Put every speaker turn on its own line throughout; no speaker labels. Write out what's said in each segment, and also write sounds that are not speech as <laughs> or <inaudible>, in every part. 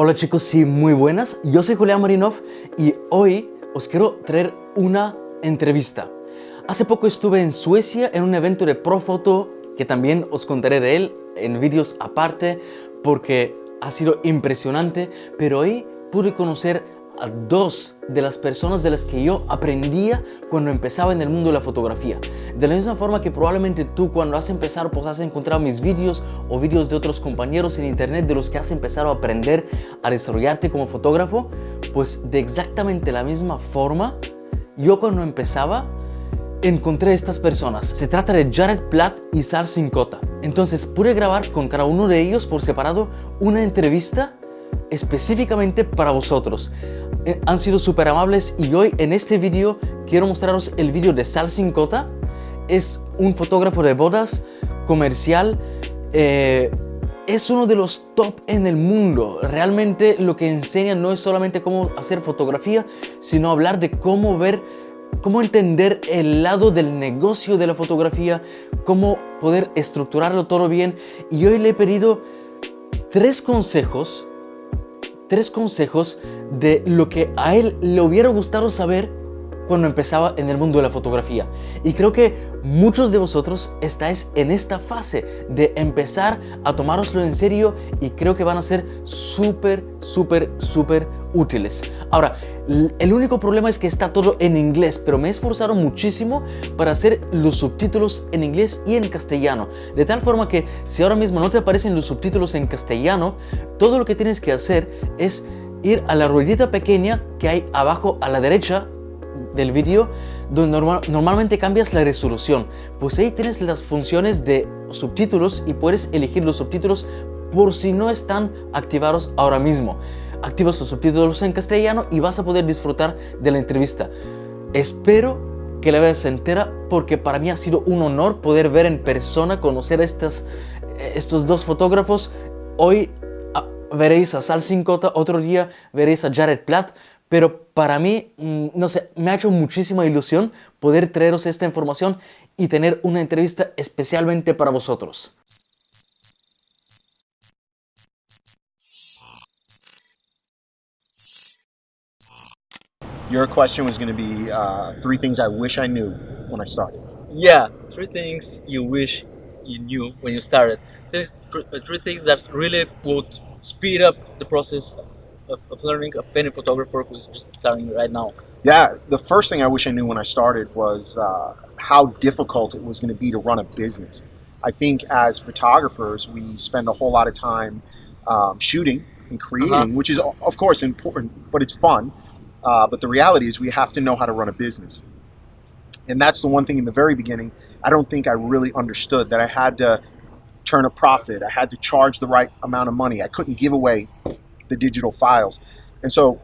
Hola chicos, sí, muy buenas. Yo soy Julián Marinov y hoy os quiero traer una entrevista. Hace poco estuve en Suecia en un evento de Profoto que también os contaré de él en vídeos aparte porque ha sido impresionante, pero hoy pude conocer a dos de las personas de las que yo aprendía cuando empezaba en el mundo de la fotografía. De la misma forma que probablemente tú cuando has empezado pues has encontrado mis vídeos o vídeos de otros compañeros en internet de los que has empezado a aprender a desarrollarte como fotógrafo, pues de exactamente la misma forma, yo cuando empezaba encontré estas personas. Se trata de Jared Platt y Sal Sincota. Entonces pude grabar con cada uno de ellos por separado una entrevista específicamente para vosotros. Eh, han sido súper amables y hoy en este vídeo quiero mostraros el vídeo de Sal Sincota. Es un fotógrafo de bodas comercial. Eh, es uno de los top en el mundo. Realmente lo que enseña no es solamente cómo hacer fotografía, sino hablar de cómo ver, cómo entender el lado del negocio de la fotografía, cómo poder estructurarlo todo bien. Y hoy le he pedido tres consejos tres consejos de lo que a él le hubiera gustado saber cuando empezaba en el mundo de la fotografía. Y creo que muchos de vosotros estáis en esta fase de empezar a tomároslo en serio y creo que van a ser súper, súper, súper útiles. Ahora, el único problema es que está todo en inglés, pero me he esforzado muchísimo para hacer los subtítulos en inglés y en castellano. De tal forma que si ahora mismo no te aparecen los subtítulos en castellano, todo lo que tienes que hacer es ir a la ruedita pequeña que hay abajo a la derecha del vídeo donde normalmente cambias la resolución. Pues ahí tienes las funciones de subtítulos y puedes elegir los subtítulos por si no están activados ahora mismo activas los subtítulos en castellano y vas a poder disfrutar de la entrevista. Espero que la veas entera porque para mí ha sido un honor poder ver en persona, conocer a estas, estos dos fotógrafos. Hoy ah, veréis a Sal Sincota, otro día veréis a Jared Platt, pero para mí, mm, no sé, me ha hecho muchísima ilusión poder traeros esta información y tener una entrevista especialmente para vosotros.
Your question was going to be uh, three things I wish I knew when I started.
Yeah, three things you wish you knew when you started. Three, three things that really would speed up the process of, of learning a any photographer who's just starting right now.
Yeah, the first thing I wish I knew when I started was uh, how difficult it was going to be to run a business. I think as photographers, we spend a whole lot of time um, shooting and creating, uh -huh. which is of course important, but it's fun. Uh, but the reality is we have to know how to run a business. And that's the one thing in the very beginning, I don't think I really understood that I had to turn a profit. I had to charge the right amount of money. I couldn't give away the digital files. And so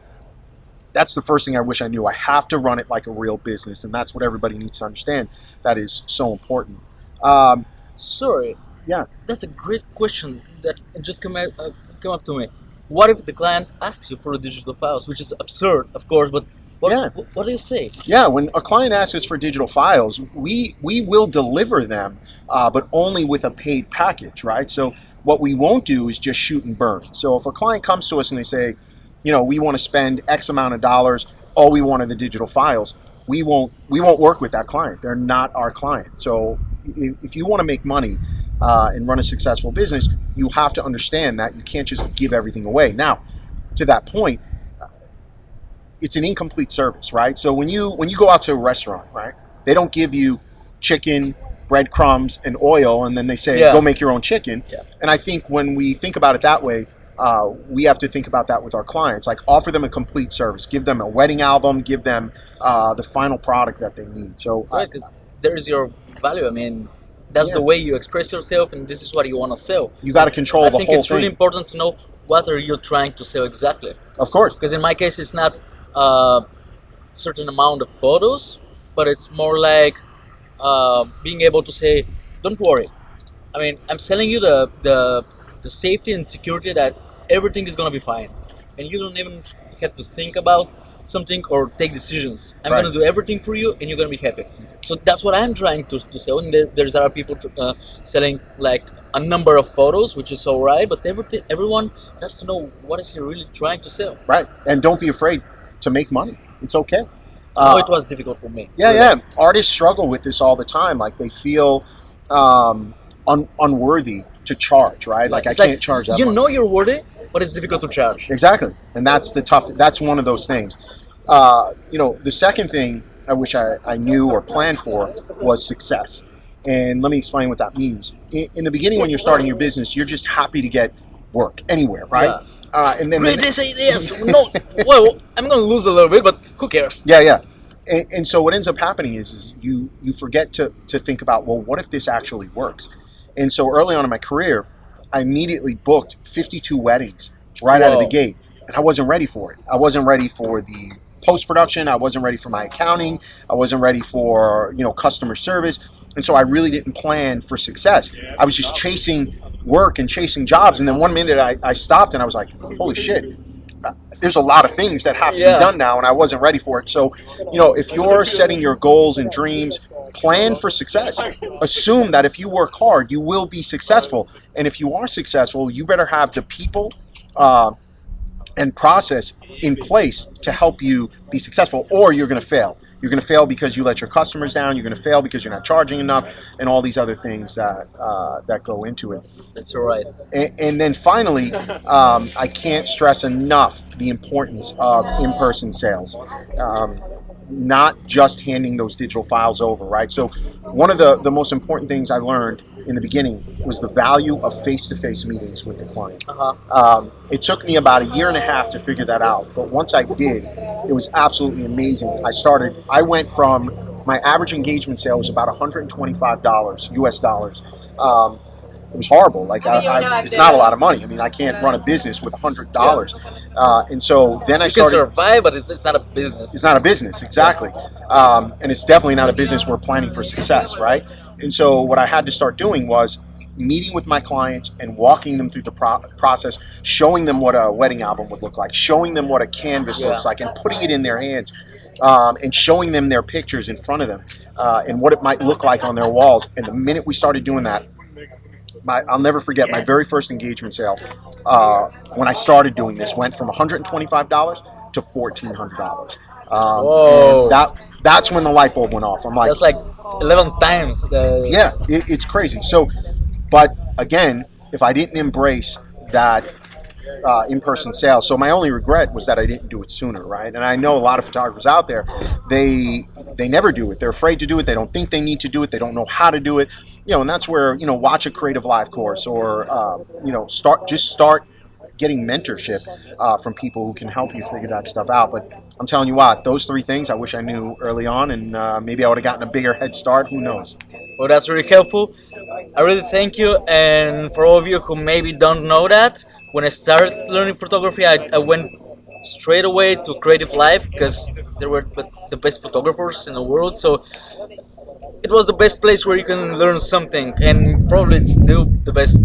that's the first thing I wish I knew. I have to run it like a real business. And that's what everybody needs to understand. That is so important.
Um, Sorry. Yeah. That's a great question that just came, out, uh, come up to me what if the client asks you for the digital files, which is absurd, of course, but what, yeah. what do you say?
Yeah, when a client asks us for digital files, we, we will deliver them, uh, but only with a paid package, right? So what we won't do is just shoot and burn. So if a client comes to us and they say, you know, we want to spend X amount of dollars, all we want are the digital files, we won't, we won't work with that client. They're not our client. So if, you want to make money, uh, and run a successful business, you have to understand that you can't just give everything away. Now, to that point, it's an incomplete service, right? So when you when you go out to a restaurant, right, they don't give you chicken, breadcrumbs, and oil, and then they say yeah. go make your own chicken. Yeah. And I think when we think about it that way, uh, we have to think about that with our clients. Like offer them a complete service, give them a wedding album, give them uh, the final product that they need. So
right, uh, there's your value. I mean, that's yeah. the way you express yourself and this is what you want to sell
you got to control I
the think it's really important to know what are you trying to sell exactly
of course
because in my case it's not a certain amount of photos but it's more like uh, being able to say don't worry i mean i'm selling you the the, the safety and security that everything is going to be fine and you don't even have to think about something or take decisions. I'm
Right.
gonna do everything for you, and you're gonna be happy. So that's what I'm trying to, to sell. And there, there's other people uh, selling like a number of photos, which is alright. But everything, everyone has to know what is he really trying to sell.
Right. And don't be afraid to make money. It's okay.
Oh,
Uh,
it was difficult for me.
Yeah, yeah. Artists struggle with this all the time. Like they feel um, un- unworthy to charge, right? Like
It's
I
like,
can't charge that
You
much.
know you're worthy, but it's difficult to charge.
Exactly, and that's the tough. That's one of those things. Uh, you know, the second thing I wish I, I knew or planned for was success. And let me explain what that means. In, in the beginning, when you're starting your business, you're just happy to get work anywhere, right?
Yeah.
Uh, and then, then
this ideas. no, <laughs> well, I'm gonna lose a little bit, but who cares?
Yeah, yeah. And, and so what ends up happening is, is you you forget to, to think about well, what if this actually works? And so early on in my career, I immediately booked 52 weddings right out of the gate, and I wasn't ready for it. I wasn't ready for the post production. I wasn't ready for my accounting. I wasn't ready for you know customer service, and so I really didn't plan for success. I was just chasing work and chasing jobs, and then one minute I, I stopped and I was like, holy shit. uh, There's a lot of things that have to
Yeah.
be done now, and I wasn't ready for it. So, you know, if you're setting your goals and dreams, plan for success. Assume that if you work hard, you will be successful. And if you are successful, you better have the people uh, and process in place to help you be successful, or you're going to fail. You're going to fail because you let your customers down. You're going to fail because you're not charging enough, and all these other things that uh, that go into it.
That's alright.
And, and then finally, um, I can't stress enough the importance of in-person sales. Um, not just handing those digital files over, right? So, one of the, the most important things I learned in the beginning was the value of face-to-face meetings with the client.
Uh-huh.
Um, it took me about a year and a half to figure that out, but once I did, it was absolutely amazing. I started, I went from my average engagement sale was about $125 US dollars. Um, it was horrible. Like I, I, it's not a lot of money. I mean, I can't run a business with a hundred dollars. Uh, and so then I
You can
started.
survive, but it's, it's not a business.
It's not a business, exactly. Um, and it's definitely not a business we're planning for success, right? And so what I had to start doing was meeting with my clients and walking them through the pro- process, showing them what a wedding album would look like, showing them what a canvas
Yeah.
looks like, and putting it in their hands, um, and showing them their pictures in front of them, uh, and what it might look like on their walls. And the minute we started doing that, my, I'll never forget my very first engagement sale. Uh, when I started doing this, went from $125 to $1,400. Um,
Whoa.
that that's when the light bulb went off. I'm like,
That's like 11 times the.
yeah, it, it's crazy. So, but again, if I didn't embrace that uh, in-person sales, so my only regret was that I didn't do it sooner, right? And I know a lot of photographers out there, they they never do it. They're afraid to do it. They don't think they need to do it. They don't know how to do it. You know, and that's where you know, watch a creative live course or uh, you know, start just start getting mentorship uh, from people who can help you figure that stuff out. But I'm telling you what, those three things I wish I knew early on, and uh, maybe I would have gotten a bigger head start. Who knows?
Well, that's really helpful. I really thank you. And for all of you who maybe don't know that, when I started learning photography, I, I went straight away to CreativeLive because they were the- best photographers in the world. So it was the best place where you can learn something, and probably it's still the best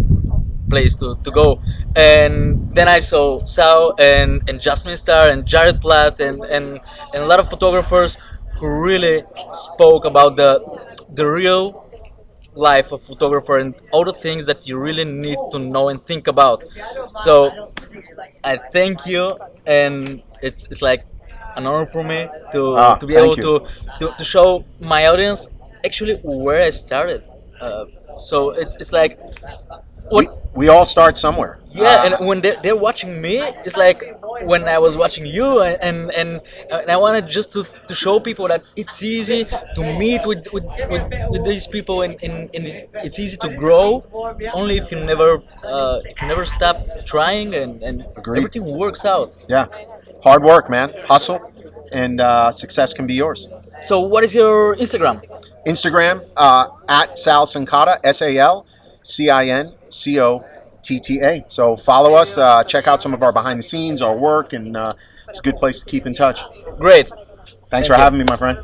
place to, to go. And then I saw Sal and, and Jasmine Star and Jared Platt and, and, and a lot of photographers who really spoke about the the real life of photographer and all the things that you really need to know and think about. So I thank you and it's it's like an honor for me to,
Ah,
to be able to, to, to show my audience actually where I started. Uh, so it's it's like
we, we all start somewhere.
Yeah,
Uh,
and when they're, they're watching me, it's like when I was watching you, and and, and, and I wanted just to, to show people that it's easy to meet with with, with, with these people, and, and, and it's easy to grow only if you never uh, if you never stop trying, and, and
Agreed.
everything works out.
yeah, hard work, man, hustle, and uh, success can be yours.
So, what is your Instagram?
Instagram uh, at Sal Cincotta, S A L C I N C O T T A. So follow us, uh, check out some of our behind the scenes, our work, and uh, it's a good place to keep in touch.
Great.
Thanks
Thank
for
you.
having me, my friend.